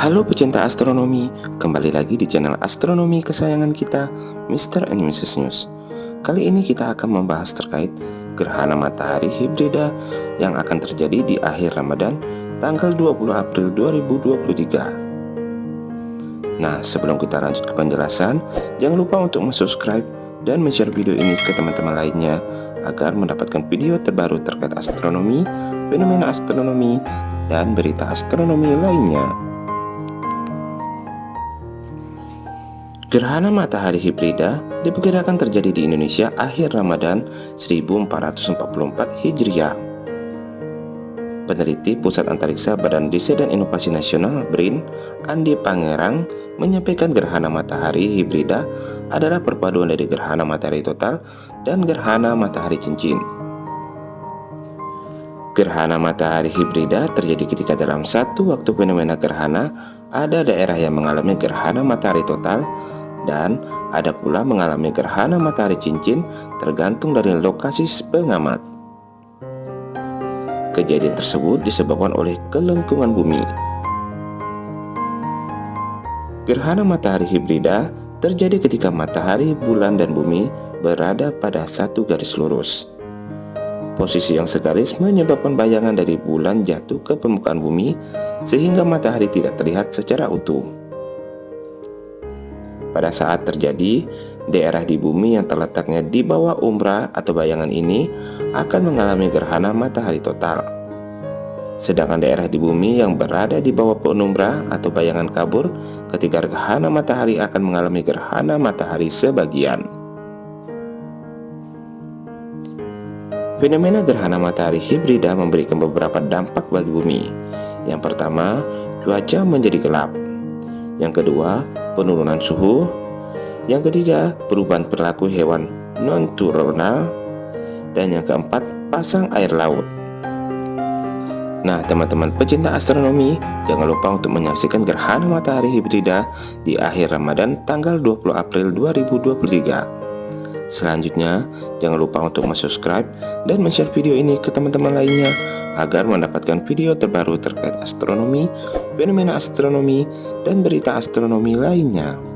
Halo pecinta astronomi, kembali lagi di channel astronomi kesayangan kita, Mr. and Mrs. News. Kali ini kita akan membahas terkait gerhana matahari hibrida yang akan terjadi di akhir Ramadan tanggal 20 April 2023. Nah, sebelum kita lanjut ke penjelasan, jangan lupa untuk subscribe dan share video ini ke teman-teman lainnya agar mendapatkan video terbaru terkait astronomi, fenomena astronomi, dan berita astronomi lainnya. Gerhana matahari hibrida diperkirakan terjadi di Indonesia akhir Ramadan 1444 Hijriah. Peneliti Pusat Antariksa Badan Riset dan Inovasi Nasional BRIN, Andi Pangerang, menyampaikan gerhana matahari hibrida adalah perpaduan dari gerhana matahari total dan gerhana matahari cincin. Gerhana matahari hibrida terjadi ketika dalam satu waktu fenomena gerhana ada daerah yang mengalami gerhana matahari total dan ada pula mengalami gerhana matahari cincin tergantung dari lokasi pengamat. Kejadian tersebut disebabkan oleh kelengkungan bumi. Gerhana matahari hibrida terjadi ketika matahari, bulan, dan bumi berada pada satu garis lurus. Posisi yang segaris menyebabkan bayangan dari bulan jatuh ke permukaan bumi sehingga matahari tidak terlihat secara utuh. Pada saat terjadi, daerah di bumi yang terletaknya di bawah umbra atau bayangan ini akan mengalami gerhana matahari total. Sedangkan daerah di bumi yang berada di bawah penumbra atau bayangan kabur ketika gerhana matahari akan mengalami gerhana matahari sebagian. Fenomena gerhana matahari hibrida memberikan beberapa dampak bagi bumi. Yang pertama, cuaca menjadi gelap. Yang kedua, penurunan suhu. Yang ketiga, perubahan perilaku hewan non-turnal. Dan yang keempat, pasang air laut. Nah, teman-teman pecinta astronomi, jangan lupa untuk menyaksikan gerhana matahari hibrida di akhir Ramadan tanggal 20 April 2023. Selanjutnya, jangan lupa untuk subscribe dan share video ini ke teman-teman lainnya agar mendapatkan video terbaru terkait astronomi, fenomena astronomi, dan berita astronomi lainnya.